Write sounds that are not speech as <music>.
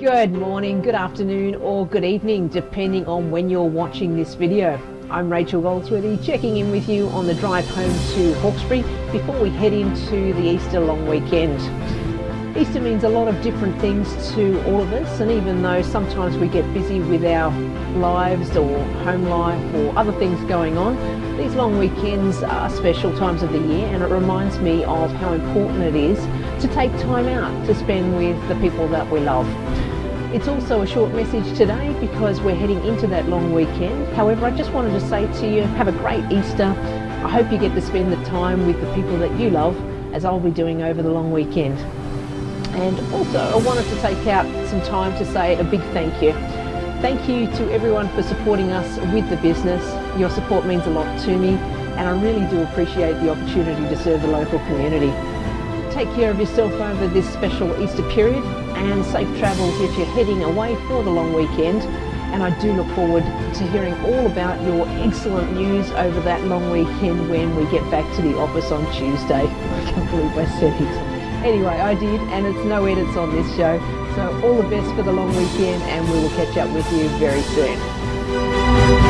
Good morning, good afternoon or good evening depending on when you're watching this video. I'm Rachel Goldsworthy checking in with you on the drive home to Hawkesbury before we head into the Easter long weekend. Easter means a lot of different things to all of us and even though sometimes we get busy with our lives or home life or other things going on, these long weekends are special times of the year and it reminds me of how important it is to take time out to spend with the people that we love. It's also a short message today because we're heading into that long weekend. However, I just wanted to say to you, have a great Easter. I hope you get to spend the time with the people that you love as I'll be doing over the long weekend. And also, I wanted to take out some time to say a big thank you. Thank you to everyone for supporting us with the business. Your support means a lot to me and I really do appreciate the opportunity to serve the local community. Take care of yourself over this special Easter period and safe travels if you're heading away for the long weekend. And I do look forward to hearing all about your excellent news over that long weekend when we get back to the office on Tuesday. <laughs> I can't believe I said it. Anyway, I did, and it's no edits on this show. So all the best for the long weekend, and we will catch up with you very soon.